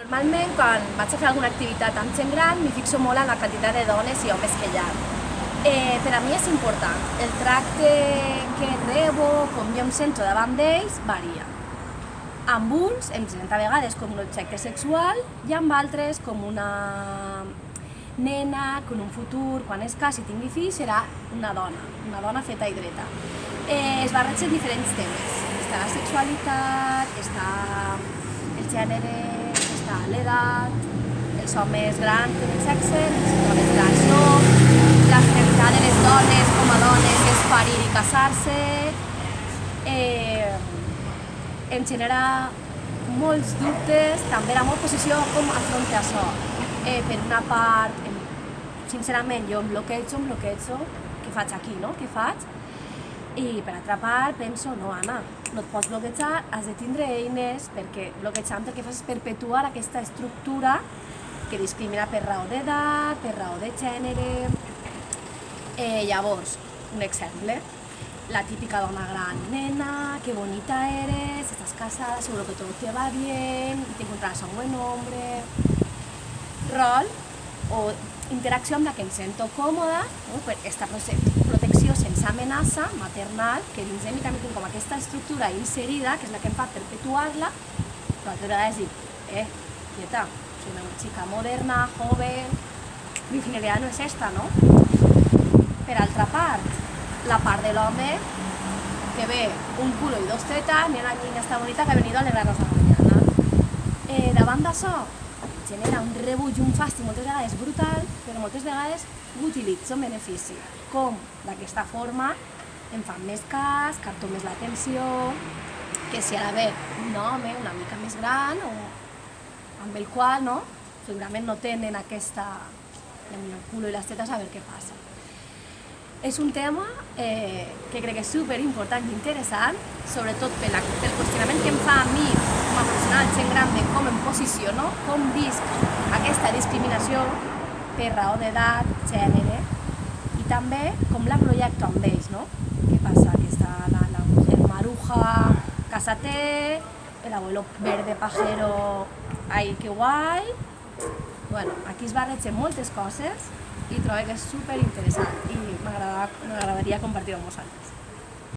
Normalment, quan vaig a fer alguna activitat amb gent gran, m'hi fixo molt en la quantitat de dones i homes que hi ha. Eh, per a mi és important. El tracte que rebo, com jo em sento davant d'ells, varia. Amb uns em sento a vegades com un objecte sexual i amb altres com una nena que en un futur, quan es casi i tingui fills, serà una dona, una dona feta i dreta. Eh, es barregen diferents temes. Està la sexualitat, està el gènere, està l'edat, els homes grans tenen sexe, les dones grans no, la finalitat de les dones com a dones és parir i casar-se, eh, em genera molts dubtes, també la meva posició com afronta això. Eh, per una part, sincerament, jo em bloquejo, em bloquejo, què faig aquí, no? Què faig? I per altra part penso, no Anna, no et pots bloquejar, has de tindre eines perquè bloquejant el que fas és perpetuar aquesta estructura que discrimina per raó d'edat, per raó de gènere... Eh, llavors, un exemple, la típica dona gran, nena, qué bonita eres, estás casada, seguro que todo te va bien, te encontrarás a un buen hombre... Rol o interacció amb la que em sento còmoda, no? per aquesta protecció sense amenaça maternal, que dins de mi també tinc com aquesta estructura inserida, que és la que em fa perpetuar-la, però altra vegada dir, eh, quieta, soy una chica moderna, joven, mi finalitat no és esta, no? Per altra part, la part de l'home que ve un culo i dos tetas, nena niña està bonita que ha venido a alegrarnos la mañana. Eh, davant d'això, genera un rebuig un fàstic moltes vegades brutal, però moltes vegades utilitzo en benefici. Com? D'aquesta forma em fan més cas, capto més l'atenció, que si ara ve un home una mica més gran o amb el qual no, segurament no tenen aquesta el culo i les tetes a veure què passa. És un tema eh, que crec que és super important i interessant, sobretot pel, pel qüestionament que em fa a mi com a professional gent gran de com em posiciono, com visc aquesta discriminació per raó d'edat, gènere, i també com la projecto amb no? Què passa? Que està la, la mujer maruja, casate, el abuelo verde pajero, ai, que guai, bueno, aquí es barregen moltes coses i trobo que és super interessant i m'agradaria compartir-ho amb.